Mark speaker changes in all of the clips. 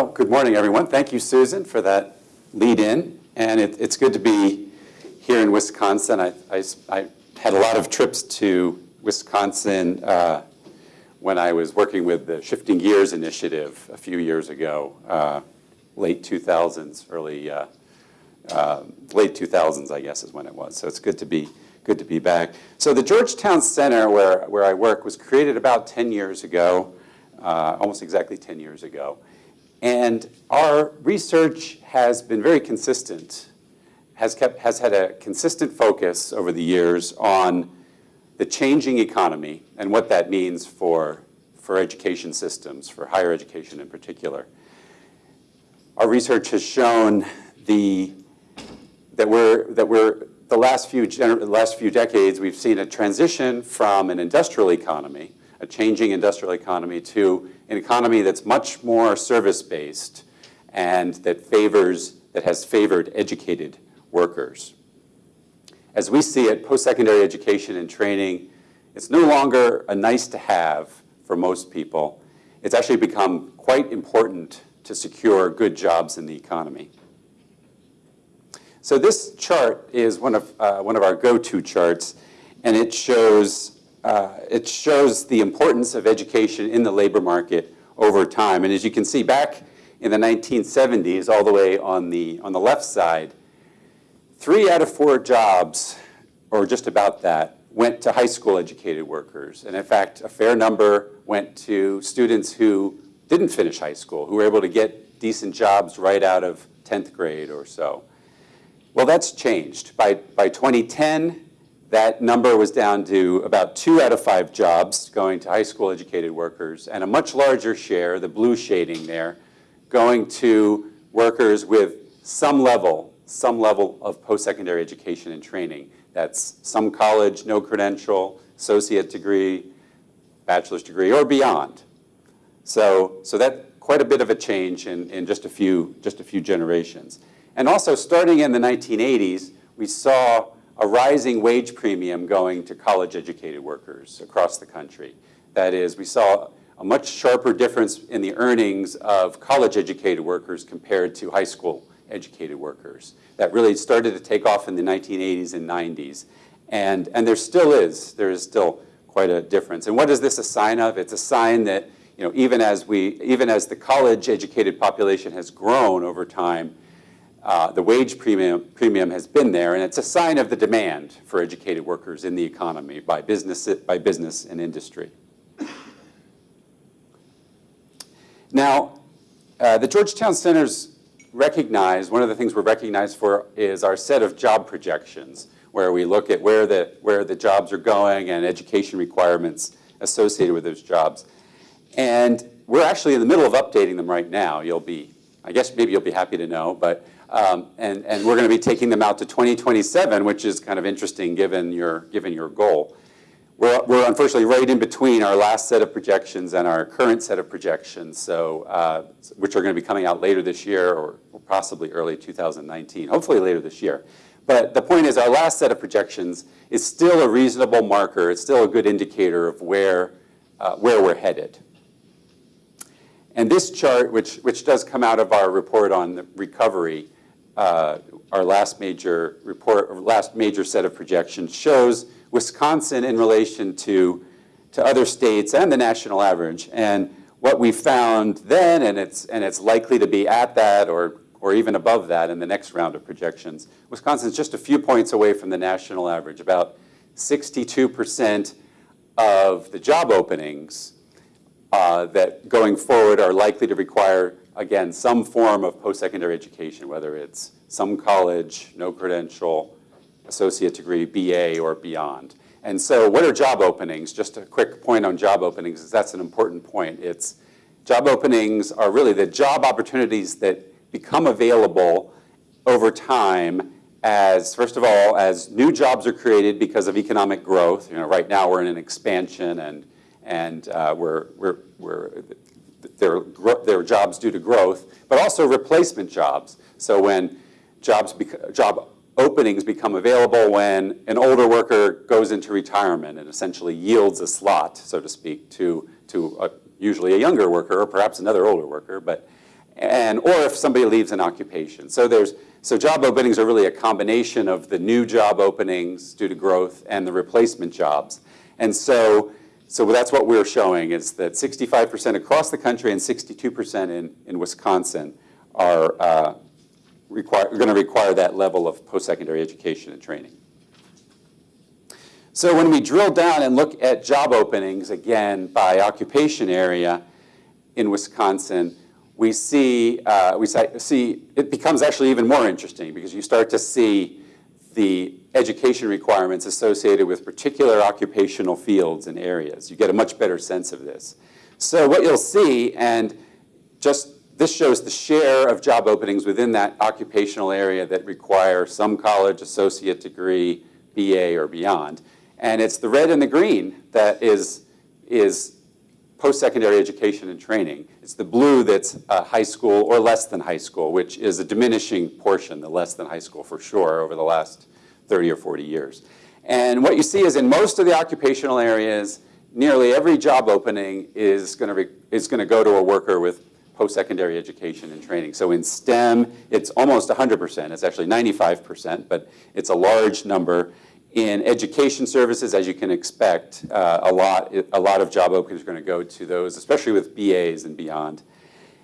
Speaker 1: Well, good morning, everyone. Thank you, Susan, for that lead-in. And it, it's good to be here in Wisconsin. I, I, I, had a lot of trips to Wisconsin uh, when I was working with the Shifting Gears Initiative a few years ago, uh, late 2000s, early, uh, uh, late 2000s, I guess is when it was. So it's good to be good to be back. So the Georgetown Center, where, where I work, was created about 10 years ago, uh, almost exactly 10 years ago. And our research has been very consistent, has, kept, has had a consistent focus over the years on the changing economy and what that means for, for education systems, for higher education in particular. Our research has shown the, that, we're, that we're, the last few, last few decades, we've seen a transition from an industrial economy, a changing industrial economy, to an economy that's much more service-based and that favors, that has favored educated workers. As we see it, post-secondary education and training, it's no longer a nice to have for most people. It's actually become quite important to secure good jobs in the economy. So this chart is one of, uh, one of our go-to charts, and it shows uh, it shows the importance of education in the labor market over time. And as you can see, back in the 1970s, all the way on the, on the left side, three out of four jobs, or just about that, went to high school educated workers. And in fact, a fair number went to students who didn't finish high school, who were able to get decent jobs right out of 10th grade or so. Well, that's changed. By, by 2010, that number was down to about two out of five jobs going to high school educated workers and a much larger share, the blue shading there, going to workers with some level, some level of post-secondary education and training. That's some college, no credential, associate degree, bachelor's degree, or beyond. So, so that quite a bit of a change in, in just, a few, just a few generations. And also starting in the 1980s, we saw a rising wage premium going to college educated workers across the country. That is, we saw a much sharper difference in the earnings of college educated workers compared to high school educated workers. That really started to take off in the 1980s and 90s. And, and there still is, there is still quite a difference. And what is this a sign of? It's a sign that you know, even as we, even as the college educated population has grown over time, uh, the wage premium, premium has been there, and it's a sign of the demand for educated workers in the economy by business, by business and industry. Now, uh, the Georgetown Center's recognized, one of the things we're recognized for is our set of job projections, where we look at where the, where the jobs are going and education requirements associated with those jobs. And we're actually in the middle of updating them right now. You'll be, I guess maybe you'll be happy to know, but um, and, and we're going to be taking them out to 2027, which is kind of interesting given your, given your goal. We're, we're unfortunately right in between our last set of projections and our current set of projections, so, uh, which are going to be coming out later this year or possibly early 2019, hopefully later this year. But the point is our last set of projections is still a reasonable marker. It's still a good indicator of where, uh, where we're headed. And this chart, which, which does come out of our report on the recovery, uh, our last major report, last major set of projections shows Wisconsin in relation to, to other states and the national average. And what we found then, and it's, and it's likely to be at that or, or even above that in the next round of projections, Wisconsin's just a few points away from the national average. About 62% of the job openings uh, that going forward are likely to require again, some form of post-secondary education, whether it's some college, no credential, associate degree, BA, or beyond. And so what are job openings? Just a quick point on job openings, is that's an important point. It's job openings are really the job opportunities that become available over time as, first of all, as new jobs are created because of economic growth. You know, right now we're in an expansion and, and uh, we're, we're, we're their, their jobs due to growth, but also replacement jobs. So when jobs job openings become available when an older worker goes into retirement and essentially yields a slot, so to speak, to, to a, usually a younger worker or perhaps another older worker. But, and, or if somebody leaves an occupation. So there's, so job openings are really a combination of the new job openings due to growth and the replacement jobs. And so, so that's what we're showing is that 65% across the country and 62% in, in Wisconsin are uh, require, going to require that level of post-secondary education and training. So when we drill down and look at job openings, again, by occupation area in Wisconsin, we see, uh, we see it becomes actually even more interesting because you start to see the education requirements associated with particular occupational fields and areas. You get a much better sense of this. So what you'll see, and just this shows the share of job openings within that occupational area that require some college, associate degree, BA, or beyond. And it's the red and the green that is, is post-secondary education and training. It's the blue that's uh, high school or less than high school, which is a diminishing portion, the less than high school for sure, over the last 30 or 40 years. And what you see is in most of the occupational areas, nearly every job opening is going to is going to go to a worker with post-secondary education and training. So in STEM, it's almost 100%. It's actually 95%, but it's a large number. In education services, as you can expect, uh, a, lot, a lot of job openings are going to go to those, especially with BAs and beyond.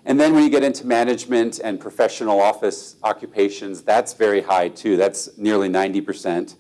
Speaker 1: And then when you get into management and professional office occupations, that's very high too. That's nearly 90%.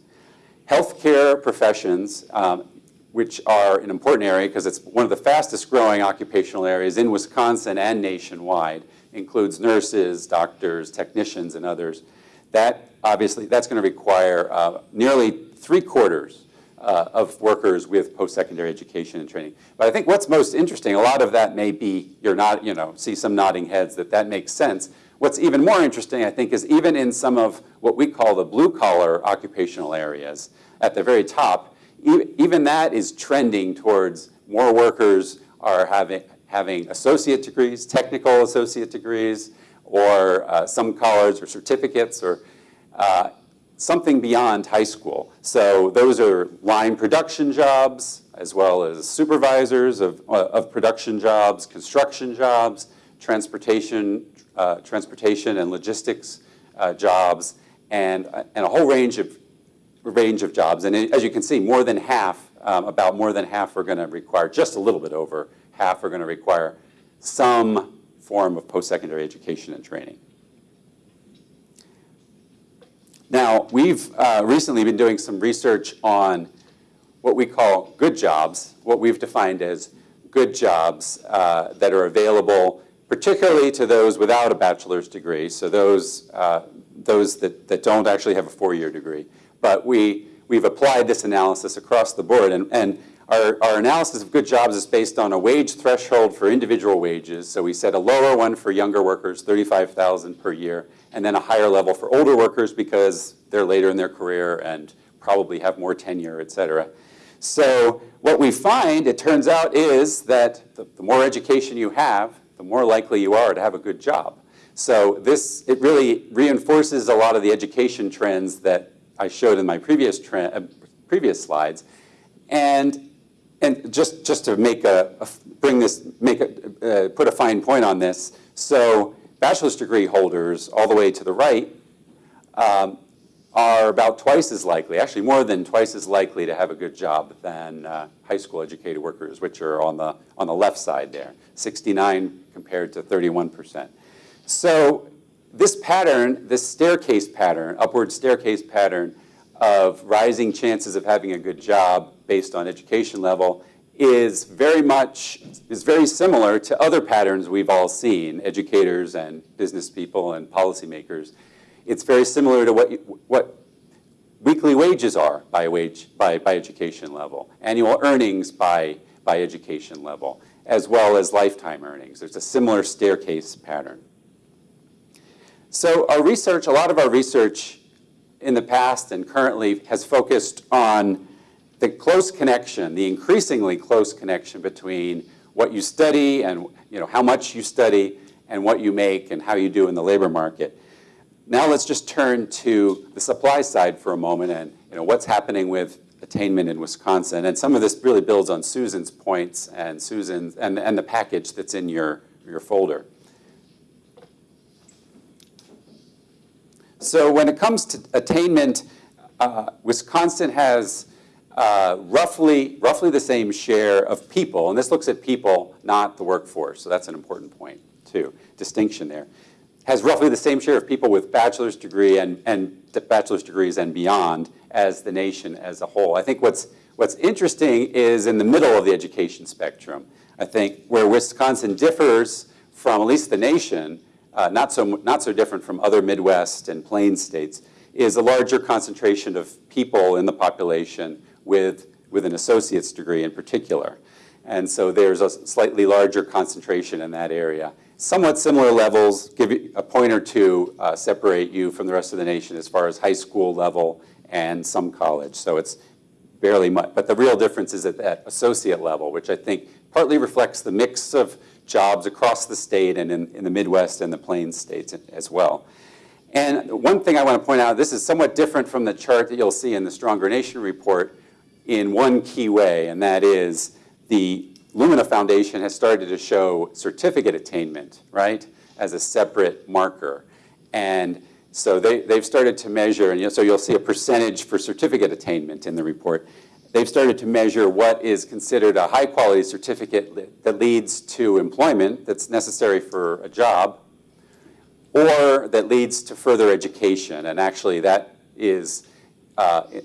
Speaker 1: Healthcare professions, um, which are an important area because it's one of the fastest growing occupational areas in Wisconsin and nationwide, includes nurses, doctors, technicians, and others. That obviously, that's going to require uh, nearly three quarters uh, of workers with post-secondary education and training. But I think what's most interesting, a lot of that may be, you're not, you know, see some nodding heads that that makes sense. What's even more interesting, I think, is even in some of what we call the blue-collar occupational areas, at the very top, even that is trending towards more workers are having, having associate degrees, technical associate degrees, or uh, some college or certificates, or uh, something beyond high school. So those are line production jobs, as well as supervisors of, uh, of production jobs, construction jobs, transportation, uh, transportation and logistics uh, jobs, and, and a whole range of, range of jobs. And as you can see, more than half, um, about more than half are going to require, just a little bit over half are going to require some form of post-secondary education and training. Now, we've uh, recently been doing some research on what we call good jobs, what we've defined as good jobs uh, that are available particularly to those without a bachelor's degree, so those, uh, those that, that don't actually have a four-year degree. But we, we've applied this analysis across the board, and, and our, our analysis of good jobs is based on a wage threshold for individual wages. So we set a lower one for younger workers, 35,000 per year, and then a higher level for older workers because they're later in their career and probably have more tenure, et cetera. So what we find, it turns out, is that the, the more education you have, the more likely you are to have a good job. So this, it really reinforces a lot of the education trends that I showed in my previous, uh, previous slides. And, and just, just to make a, a bring this, make a, uh, put a fine point on this, so bachelor's degree holders all the way to the right um, are about twice as likely, actually more than twice as likely to have a good job than uh, high school educated workers, which are on the, on the left side there, 69 compared to 31%. So this pattern, this staircase pattern, upward staircase pattern of rising chances of having a good job based on education level is very much, is very similar to other patterns we've all seen, educators and business people and policymakers. It's very similar to what, what weekly wages are by, wage, by, by education level, annual earnings by, by education level, as well as lifetime earnings. There's a similar staircase pattern. So our research, a lot of our research in the past and currently has focused on the close connection, the increasingly close connection between what you study and you know, how much you study and what you make and how you do in the labor market. Now let's just turn to the supply side for a moment and you know, what's happening with attainment in Wisconsin. And some of this really builds on Susan's points and Susan's and, and the package that's in your, your folder. So when it comes to attainment, uh, Wisconsin has uh, roughly, roughly the same share of people, and this looks at people, not the workforce, so that's an important point too, distinction there, has roughly the same share of people with bachelor's degree and, and bachelor's degrees and beyond as the nation as a whole. I think what's, what's interesting is in the middle of the education spectrum. I think where Wisconsin differs from at least the nation, uh, not, so, not so different from other Midwest and Plains states, is a larger concentration of people in the population with, with an associate's degree in particular. And so there's a slightly larger concentration in that area. Somewhat similar levels, give a point or two, uh, separate you from the rest of the nation as far as high school level and some college. So it's barely much. But the real difference is at that associate level, which I think partly reflects the mix of jobs across the state and in, in the Midwest and the Plains states as well. And one thing I want to point out, this is somewhat different from the chart that you'll see in the Stronger Nation report in one key way, and that is the Lumina Foundation has started to show certificate attainment, right, as a separate marker. And so they, they've started to measure, and so you'll see a percentage for certificate attainment in the report. They've started to measure what is considered a high quality certificate that leads to employment that's necessary for a job, or that leads to further education. And actually that is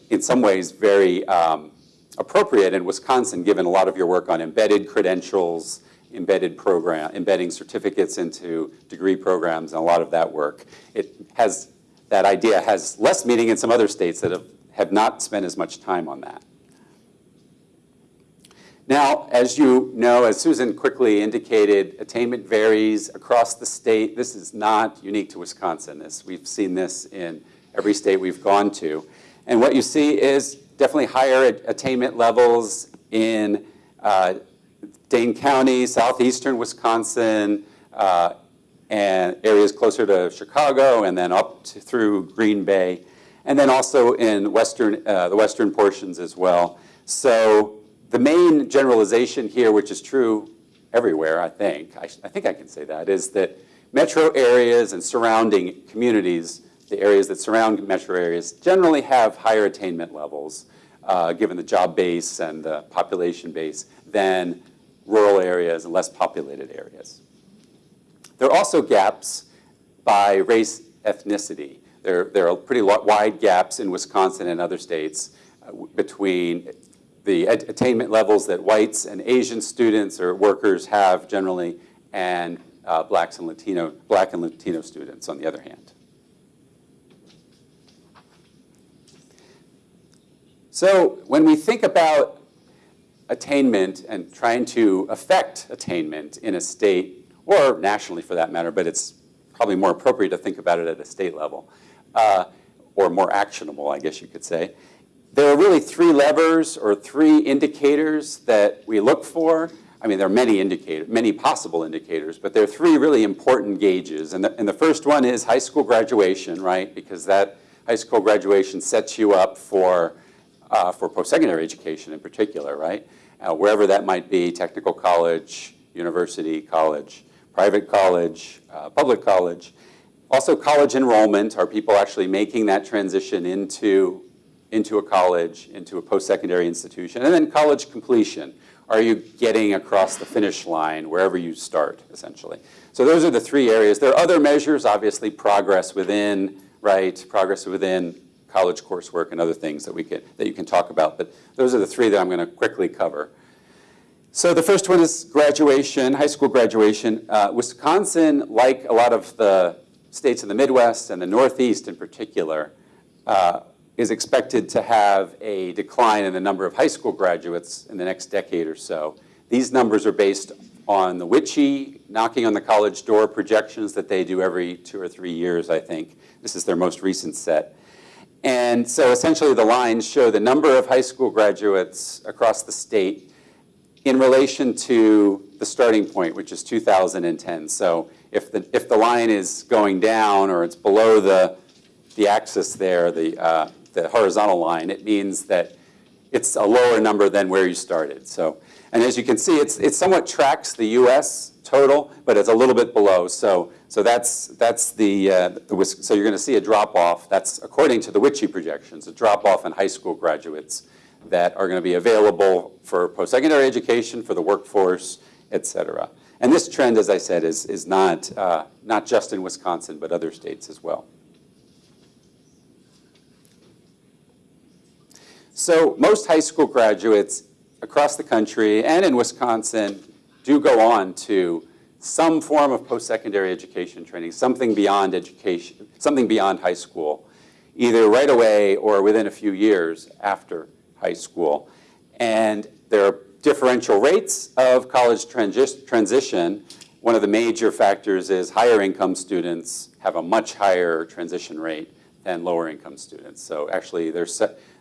Speaker 1: in some ways very um, appropriate in Wisconsin, given a lot of your work on embedded credentials, embedded program, embedding certificates into degree programs, and a lot of that work. It has, that idea has less meaning in some other states that have, have not spent as much time on that. Now, as you know, as Susan quickly indicated, attainment varies across the state. This is not unique to Wisconsin. This, we've seen this in every state we've gone to. And what you see is definitely higher attainment levels in uh, Dane County, southeastern Wisconsin, uh, and areas closer to Chicago, and then up to, through Green Bay, and then also in western, uh, the western portions as well. So the main generalization here, which is true everywhere, I think, I, I think I can say that, is that metro areas and surrounding communities the areas that surround metro areas generally have higher attainment levels uh, given the job base and the population base, than rural areas and less populated areas. There are also gaps by race ethnicity. There, there are pretty wide gaps in Wisconsin and other states uh, between the attainment levels that whites and Asian students or workers have generally and uh, blacks and Latino, black and Latino students on the other hand. So when we think about attainment and trying to affect attainment in a state, or nationally for that matter, but it's probably more appropriate to think about it at a state level, uh, or more actionable, I guess you could say. There are really three levers or three indicators that we look for. I mean, there are many indicators, many possible indicators, but there are three really important gauges. And the, and the first one is high school graduation, right? Because that high school graduation sets you up for uh, for post-secondary education in particular, right? Uh, wherever that might be, technical college, university, college, private college, uh, public college. Also college enrollment, are people actually making that transition into, into a college, into a post-secondary institution? And then college completion, are you getting across the finish line wherever you start, essentially? So those are the three areas. There are other measures, obviously progress within, right, progress within college coursework and other things that, we can, that you can talk about. But those are the three that I'm going to quickly cover. So the first one is graduation, high school graduation. Uh, Wisconsin, like a lot of the states in the Midwest and the Northeast in particular, uh, is expected to have a decline in the number of high school graduates in the next decade or so. These numbers are based on the WICHE knocking on the college door projections that they do every two or three years, I think. This is their most recent set. And so essentially the lines show the number of high school graduates across the state in relation to the starting point, which is 2010. So if the, if the line is going down or it's below the, the axis there, the, uh, the horizontal line, it means that it's a lower number than where you started. So, and as you can see, it's, it somewhat tracks the US total, but it's a little bit below. So So that's, that's the, uh, the so you're going to see a drop-off, that's according to the WICHE projections, a drop-off in high school graduates that are going to be available for post-secondary education, for the workforce, et cetera. And this trend, as I said, is, is not, uh, not just in Wisconsin, but other states as well. So most high school graduates across the country and in Wisconsin do go on to some form of post-secondary education training, something beyond education, something beyond high school, either right away or within a few years after high school. And there are differential rates of college transi- transition. One of the major factors is higher income students have a much higher transition rate than lower income students. So actually, their,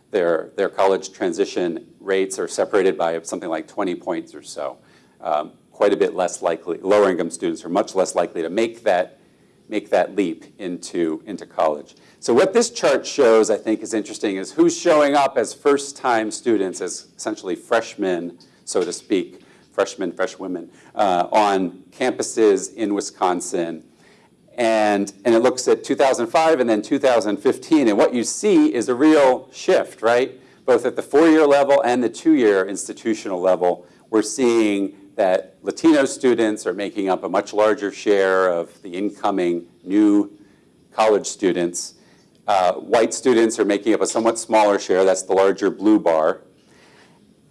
Speaker 1: their, their college transition rates are separated by something like 20 points or so. Um, quite a bit less likely, lower income students are much less likely to make that, make that leap into, into college. So what this chart shows, I think, is interesting, is who's showing up as first-time students, as essentially freshmen, so to speak, freshmen, freshwomen, uh, on campuses in Wisconsin. And, and it looks at 2005 and then 2015. And what you see is a real shift, right? Both at the four-year level and the two-year institutional level, we're seeing that Latino students are making up a much larger share of the incoming new college students. Uh, white students are making up a somewhat smaller share, that's the larger blue bar.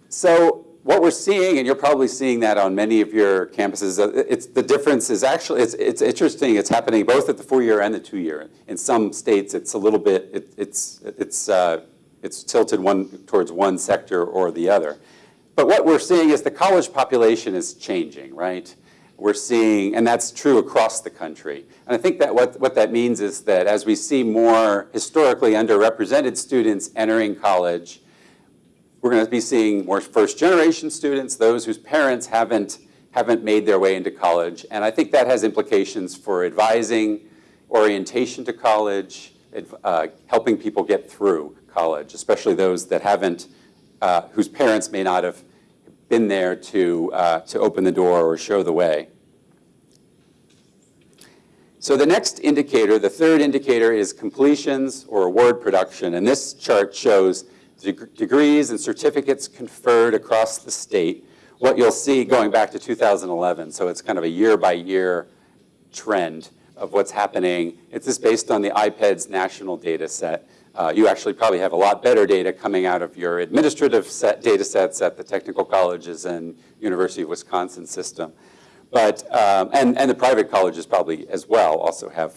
Speaker 1: So what we're seeing, and you're probably seeing that on many of your campuses, uh, it's, the difference is actually, it's, it's interesting, it's happening both at the four-year and the two-year. In some states, it's a little bit, it, it's, it's, uh, it's tilted one towards one sector or the other. But what we're seeing is the college population is changing, right? We're seeing, and that's true across the country. And I think that what, what that means is that as we see more historically underrepresented students entering college, we're going to be seeing more first-generation students, those whose parents haven't, haven't made their way into college. And I think that has implications for advising, orientation to college, uh, helping people get through college, especially those that haven't, uh, whose parents may not have been there to, uh, to open the door or show the way. So the next indicator, the third indicator, is completions or award production. And this chart shows deg degrees and certificates conferred across the state. What you'll see going back to 2011, so it's kind of a year-by-year trend of what's happening. It's just based on the IPEDS national data set. Uh, you actually probably have a lot better data coming out of your administrative set data sets at the technical colleges and University of Wisconsin system. But, um, and, and the private colleges probably as well also have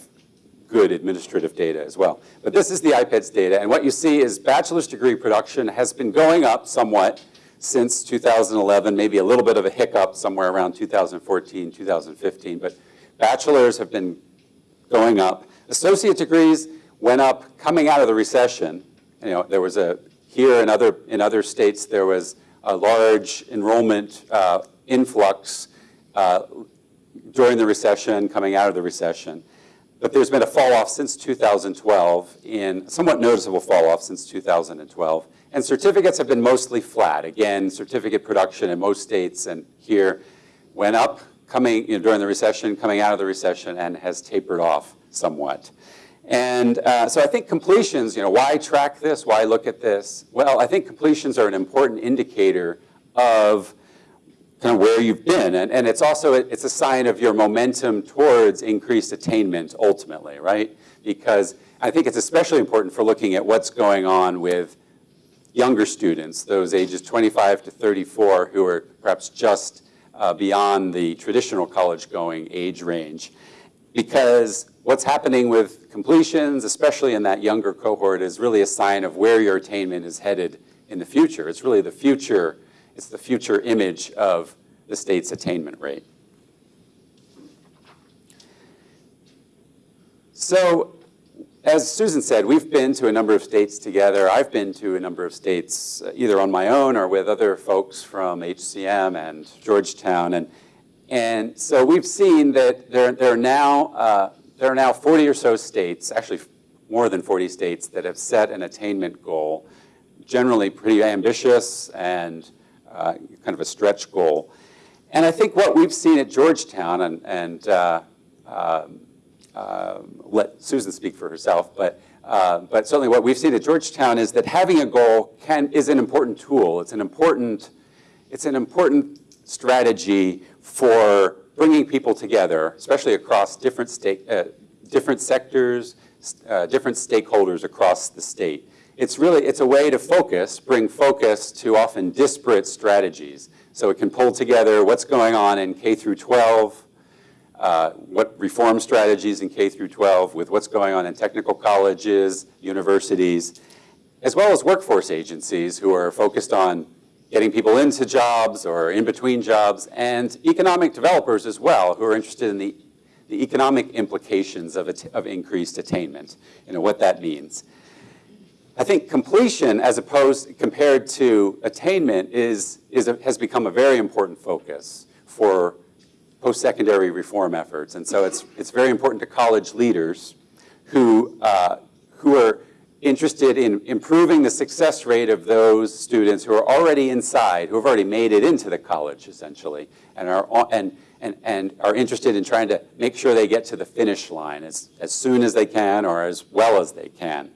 Speaker 1: good administrative data as well. But this is the IPEDS data, and what you see is bachelor's degree production has been going up somewhat since 2011, maybe a little bit of a hiccup somewhere around 2014, 2015, but bachelors have been going up. Associate degrees went up coming out of the recession. You know, there was a, here in other, in other states, there was a large enrollment uh, influx uh, during the recession, coming out of the recession. But there's been a fall off since 2012, in somewhat noticeable fall off since 2012. And certificates have been mostly flat. Again, certificate production in most states and here went up coming you know, during the recession, coming out of the recession, and has tapered off somewhat. And uh, so I think completions, you know, why track this? Why look at this? Well, I think completions are an important indicator of kind of where you've been. And, and it's also, it's a sign of your momentum towards increased attainment ultimately, right? Because I think it's especially important for looking at what's going on with younger students, those ages 25 to 34 who are perhaps just uh, beyond the traditional college going age range. Because what's happening with completions, especially in that younger cohort, is really a sign of where your attainment is headed in the future. It's really the future it's the future image of the state's attainment rate. So as Susan said, we've been to a number of states together. I've been to a number of states uh, either on my own or with other folks from HCM and Georgetown. And, and so we've seen that there, there, are now, uh, there are now 40 or so states, actually more than 40 states, that have set an attainment goal, generally pretty ambitious and uh, kind of a stretch goal. And I think what we've seen at Georgetown, and, and uh, uh, um, let Susan speak for herself, but, uh, but certainly what we've seen at Georgetown is that having a goal can, is an important tool. It's an important, it's an important strategy for bringing people together, especially across different, state, uh, different sectors, uh, different stakeholders across the state. It's really, it's a way to focus, bring focus to often disparate strategies. So it can pull together what's going on in K through 12, uh, what reform strategies in K through 12 with what's going on in technical colleges, universities, as well as workforce agencies who are focused on getting people into jobs or in between jobs, and economic developers as well who are interested in the, the economic implications of, of increased attainment, you know, what that means. I think completion as opposed, compared to attainment is, is a, has become a very important focus for post-secondary reform efforts. And so it's, it's very important to college leaders who, uh, who are interested in improving the success rate of those students who are already inside, who have already made it into the college, essentially, and are, and, and, and are interested in trying to make sure they get to the finish line as, as soon as they can or as well as they can.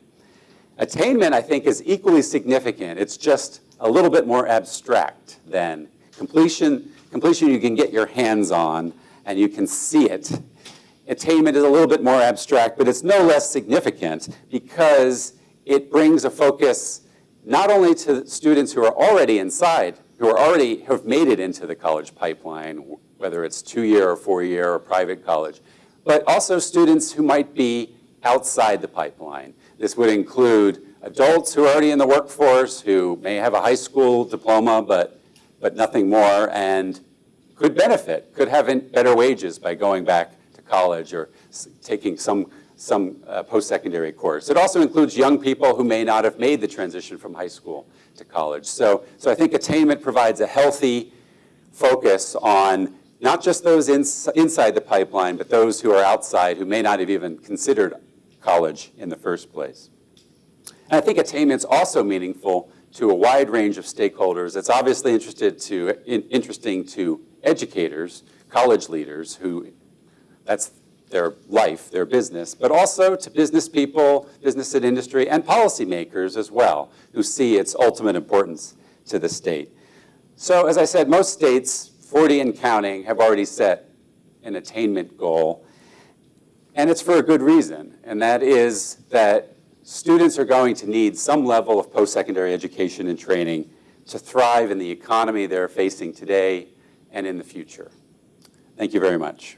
Speaker 1: Attainment, I think, is equally significant. It's just a little bit more abstract than completion Completion you can get your hands on and you can see it. Attainment is a little bit more abstract, but it's no less significant because it brings a focus not only to students who are already inside, who are already have made it into the college pipeline, whether it's two-year or four-year or private college, but also students who might be outside the pipeline. This would include adults who are already in the workforce, who may have a high school diploma, but but nothing more, and could benefit, could have better wages by going back to college or taking some, some uh, post-secondary course. It also includes young people who may not have made the transition from high school to college. So, so I think attainment provides a healthy focus on not just those ins inside the pipeline, but those who are outside who may not have even considered college in the first place. And I think attainment is also meaningful to a wide range of stakeholders. It's obviously interested to, in, interesting to educators, college leaders, who that's their life, their business, but also to business people, business and industry, and policymakers as well, who see its ultimate importance to the state. So as I said, most states, 40 and counting, have already set an attainment goal, and it's for a good reason, and that is that students are going to need some level of post-secondary education and training to thrive in the economy they're facing today and in the future. Thank you very much.